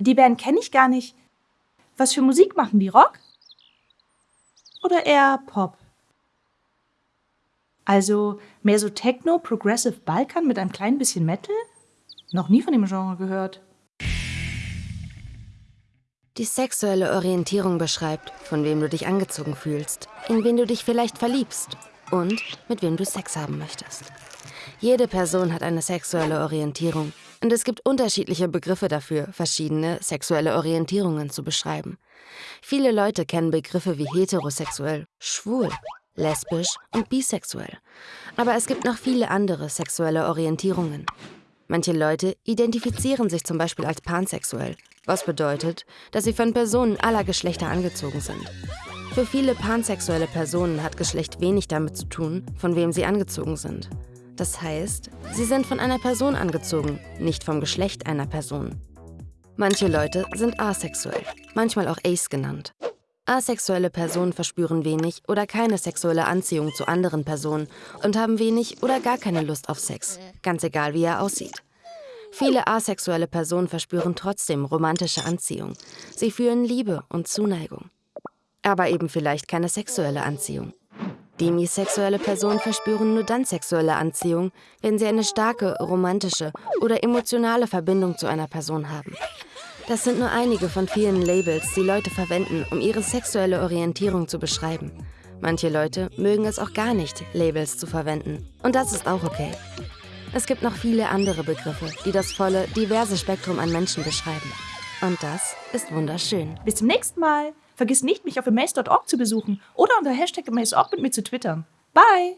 Die Band kenne ich gar nicht. Was für Musik machen die? Rock? Oder eher Pop? Also mehr so Techno, Progressive Balkan mit einem kleinen bisschen Metal? Noch nie von dem Genre gehört. Die sexuelle Orientierung beschreibt, von wem du dich angezogen fühlst, in wen du dich vielleicht verliebst und mit wem du Sex haben möchtest. Jede Person hat eine sexuelle Orientierung und es gibt unterschiedliche Begriffe dafür, verschiedene sexuelle Orientierungen zu beschreiben. Viele Leute kennen Begriffe wie heterosexuell, schwul, lesbisch und bisexuell. Aber es gibt noch viele andere sexuelle Orientierungen. Manche Leute identifizieren sich zum Beispiel als pansexuell, was bedeutet, dass sie von Personen aller Geschlechter angezogen sind. Für viele pansexuelle Personen hat Geschlecht wenig damit zu tun, von wem sie angezogen sind. Das heißt, sie sind von einer Person angezogen, nicht vom Geschlecht einer Person. Manche Leute sind asexuell, manchmal auch ace genannt. Asexuelle Personen verspüren wenig oder keine sexuelle Anziehung zu anderen Personen und haben wenig oder gar keine Lust auf Sex, ganz egal wie er aussieht. Viele asexuelle Personen verspüren trotzdem romantische Anziehung. Sie fühlen Liebe und Zuneigung. Aber eben vielleicht keine sexuelle Anziehung. Demisexuelle Personen verspüren nur dann sexuelle Anziehung, wenn sie eine starke, romantische oder emotionale Verbindung zu einer Person haben. Das sind nur einige von vielen Labels, die Leute verwenden, um ihre sexuelle Orientierung zu beschreiben. Manche Leute mögen es auch gar nicht, Labels zu verwenden. Und das ist auch okay. Es gibt noch viele andere Begriffe, die das volle, diverse Spektrum an Menschen beschreiben. Und das ist wunderschön. Bis zum nächsten Mal. Vergiss nicht, mich auf amaze.org zu besuchen oder unter Hashtag amaze.org mit mir zu twittern. Bye!